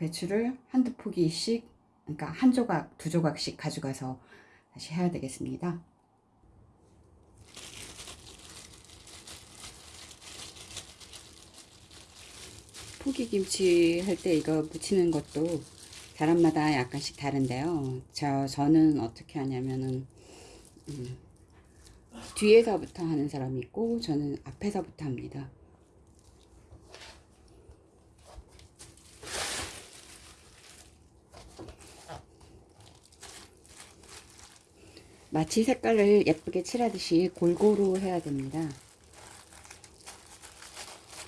배추를 한두 포기씩 그러니까 한 조각 두 조각씩 가져가서 다시 해야 되겠습니다. 포기김치 할 때 이거 무치는 것도 사람마다 약간씩 다른데요. 저, 저는 어떻게 하냐면은 음, 뒤에서부터 하는 사람이 있고 저는 앞에서부터 합니다. 마치 색깔을 예쁘게 칠하듯이 골고루 해야 됩니다.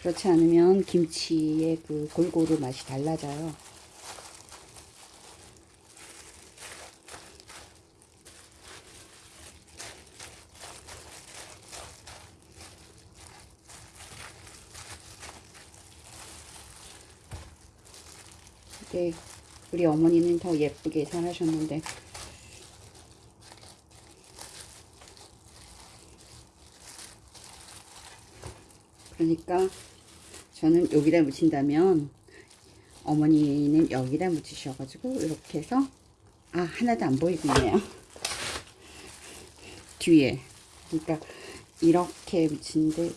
그렇지 않으면 김치의 그 골고루 맛이 달라져요. 네, 우리 어머니는 더 예쁘게 잘하셨는데 그러니까 저는 여기다 묻힌다면 어머니는 여기다 묻히셔가지고 이렇게 해서 아 하나도 안 보이고 있네요. 뒤에. 그러니까 이렇게 묻히는데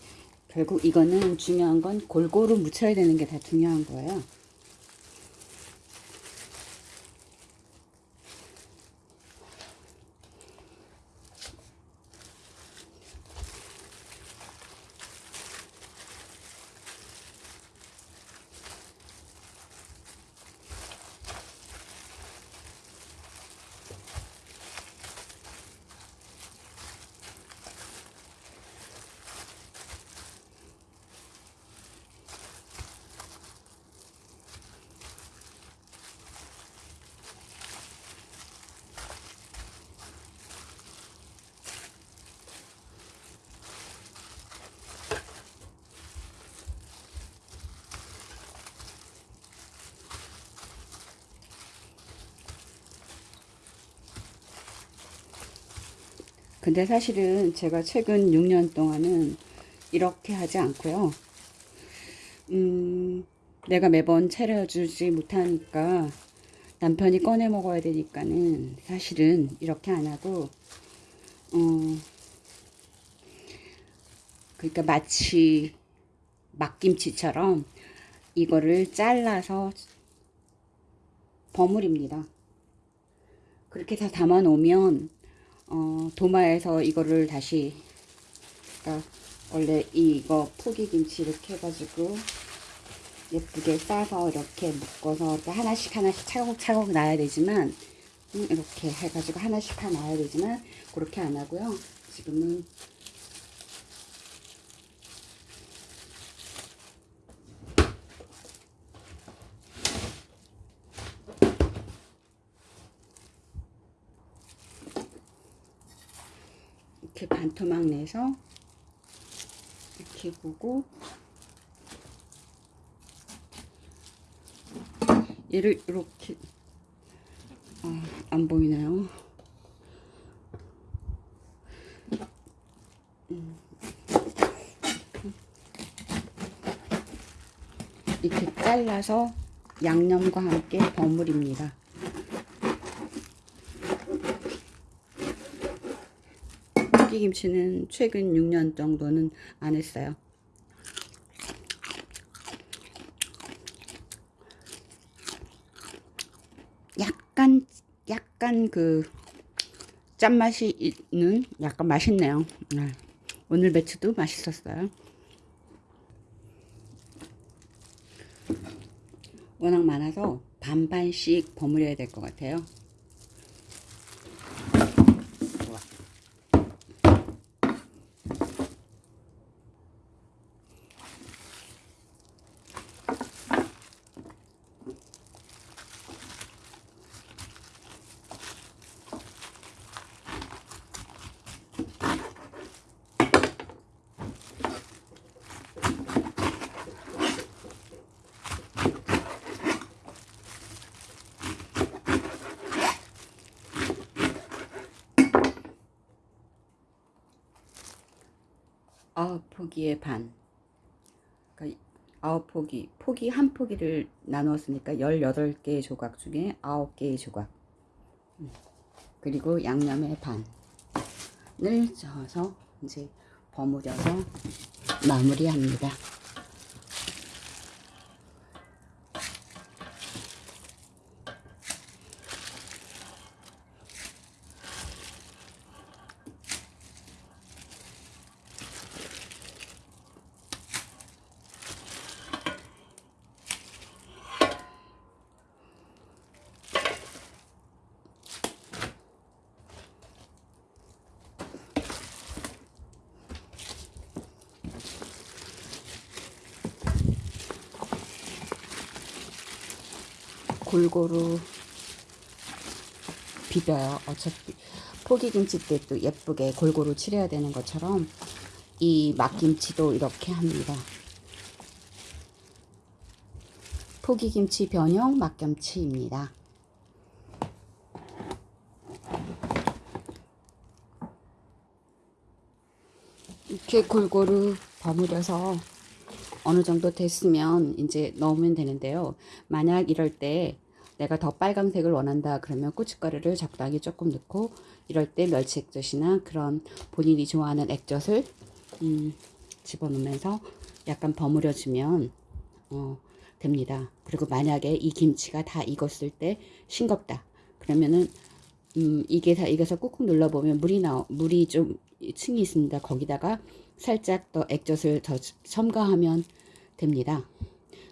결국 이거는 중요한 건 골고루 묻혀야 되는 게 다 중요한 거예요 근데 사실은 제가 최근 6년 동안은 이렇게 하지 않고요. 음, 내가 매번 차려주지 못하니까 남편이 꺼내 먹어야 되니까는 사실은 이렇게 안 하고, 어, 그러니까 마치 막김치처럼 이거를 잘라서 버무립니다. 그렇게 해서 담아 놓으면 어, 도마에서 이거를 다시 그러니까 원래 이거 포기김치 이렇게 해가지고 예쁘게 싸서 이렇게 묶어서 하나씩 하나씩 차곡차곡 놔야 되지만 음, 이렇게 해가지고 하나씩 다 놔야 되지만 그렇게 안 하고요. 지금은 이렇게 반토막 내서 이렇게 보고 얘를 이렇게 아, 안 보이나요? 음. 이렇게 잘라서 양념과 함께 버무립니다. 김치는 최근 6년 정도는 안 했어요. 약간 약간 그 짠맛이 있는 약간 맛있네요. 네. 오늘 배추도 맛있었어요. 워낙 많아서 반반씩 버무려야 될 것 같아요. 아홉 포기의 반. 그러니까 아홉 포기, 포기 한 포기를 나누었으니까 18개의 조각 중에 9개의 조각. 음. 그리고 양념의 반을 저어서 이제 버무려서 마무리합니다. 골고루 비벼요. 어차피 포기김치 때 또 예쁘게 골고루 칠해야 되는 것처럼 이 막김치도 이렇게 합니다. 포기김치 변형 막김치입니다. 이렇게 골고루 버무려서 어느 정도 됐으면 이제 넣으면 되는데요. 만약 이럴 때 내가 더 빨강색을 원한다 그러면 고춧가루를 적당히 조금 넣고 이럴 때 멸치 액젓이나 그런 본인이 좋아하는 액젓을 음, 집어넣으면서 약간 버무려 주면 어, 됩니다. 그리고 만약에 이 김치가 다 익었을 때 싱겁다 그러면은 음, 이게 다 익어서 꾹꾹 눌러보면 물이 나 물이 좀 층이 있습니다. 거기다가 살짝 더 액젓을 더 첨가하면 됩니다.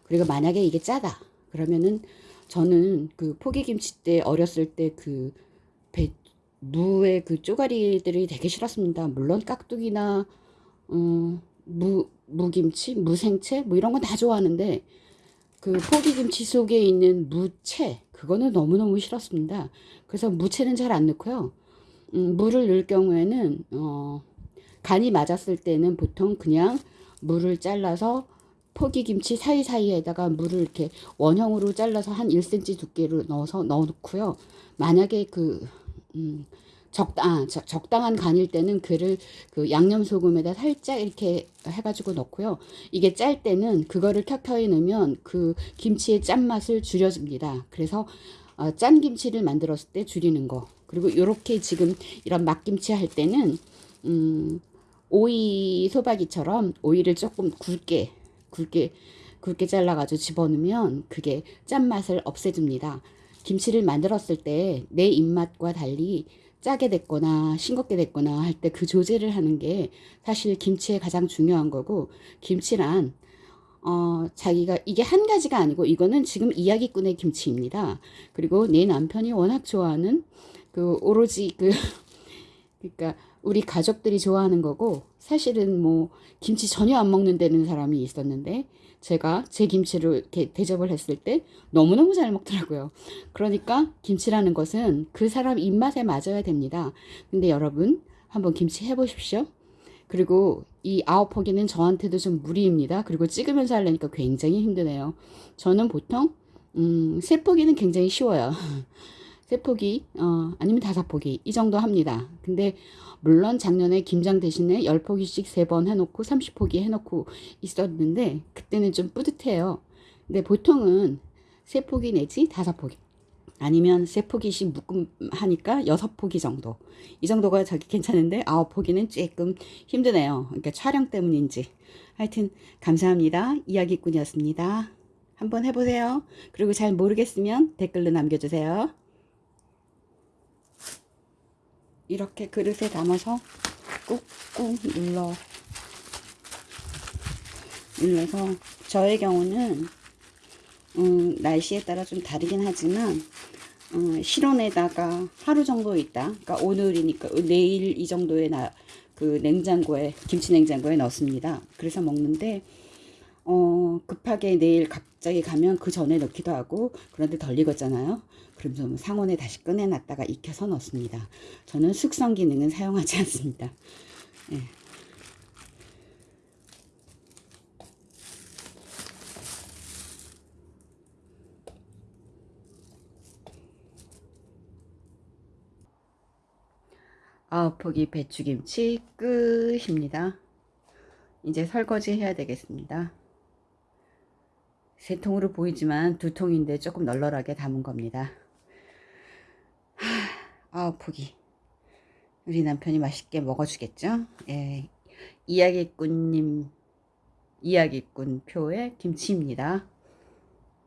그리고 만약에 이게 짜다 그러면은 저는 그 포기김치 때 어렸을 때 그 무의 그 쪼가리들이 되게 싫었습니다. 물론 깍두기나 음, 무 무김치, 무생채 뭐 이런 건 다 좋아하는데 그 포기김치 속에 있는 무채 그거는 너무너무 싫었습니다. 그래서 무채는 잘 안 넣고요. 음, 물을 넣을 경우에는 어, 간이 맞았을 때는 보통 그냥 물을 잘라서 포기김치 사이사이에다가 물을 이렇게 원형으로 잘라서 한 1cm 두께로 넣어서 넣어놓고요. 만약에 그 음, 적당 아, 적당한 간일 때는 그를 그 양념 소금에다 살짝 이렇게 해가지고 넣고요. 이게 짤 때는 그거를 켜켜이 넣으면 그 김치의 짠맛을 줄여줍니다. 그래서 어, 짠 김치를 만들었을 때 줄이는 거. 그리고 이렇게 지금 이런 막김치 할 때는 음, 오이 소박이처럼 오이를 조금 굵게 굵게 굵게 잘라가지고 집어넣으면 그게 짠맛을 없애줍니다. 김치를 만들었을 때 내 입맛과 달리 짜게 됐거나 싱겁게 됐거나 할 때 그 조제를 하는 게 사실 김치의 가장 중요한 거고 김치란 어, 자기가 이게 한 가지가 아니고 이거는 지금 이야기꾼의 김치입니다. 그리고 내 남편이 워낙 좋아하는 그 오로지 그 그러니까 우리 가족들이 좋아하는 거고 사실은 뭐 김치 전혀 안 먹는 데는 사람이 있었는데 제가 제 김치를 이렇게 대접을 했을 때 너무너무 잘 먹더라고요. 그러니까 김치라는 것은 그 사람 입맛에 맞아야 됩니다. 근데 여러분 한번 김치 해보십시오. 그리고 이 아홉 포기는 저한테도 좀 무리입니다. 그리고 찍으면서 하려니까 굉장히 힘드네요. 저는 보통 음, 세 포기는 굉장히 쉬워요. 세 포기 어, 아니면 다섯 포기 이 정도 합니다. 근데 물론 작년에 김장 대신에 10포기씩 3번 해놓고 30포기 해놓고 있었는데 그때는 좀 뿌듯해요. 근데 보통은 3포기 내지 5포기 아니면 3포기씩 묶음 하니까 6포기 정도 이 정도가 저기 괜찮은데 9포기는 조금 힘드네요. 그러니까 촬영 때문인지 하여튼 감사합니다. 이야기꾼이었습니다. 한번 해보세요. 그리고 잘 모르겠으면 댓글로 남겨주세요. 이렇게 그릇에 담아서 꾹꾹 눌러. 눌러서 저의 경우는 음, 날씨에 따라 좀 다르긴 하지만 음, 실온에다가 하루 정도 있다. 그러니까 오늘이니까 내일 이 정도에 나, 그 냉장고에 김치 냉장고에 넣습니다. 그래서 먹는데 어, 급하게 내일 갑자기 가면 그 전에 넣기도 하고 그런데 덜 익었잖아요 그럼 뭐 상온에 다시 꺼내놨다가 익혀서 넣습니다. 저는 숙성 기능은 사용하지 않습니다. 네. 아홉 포기 배추김치 끝입니다. 이제 설거지 해야 되겠습니다. 세 통으로 보이지만 두 통인데 조금 널널하게 담은 겁니다. 하, 아우 포기. 우리 남편이 맛있게 먹어주겠죠? 예, 이야기꾼님, 이야기꾼 표의 김치입니다.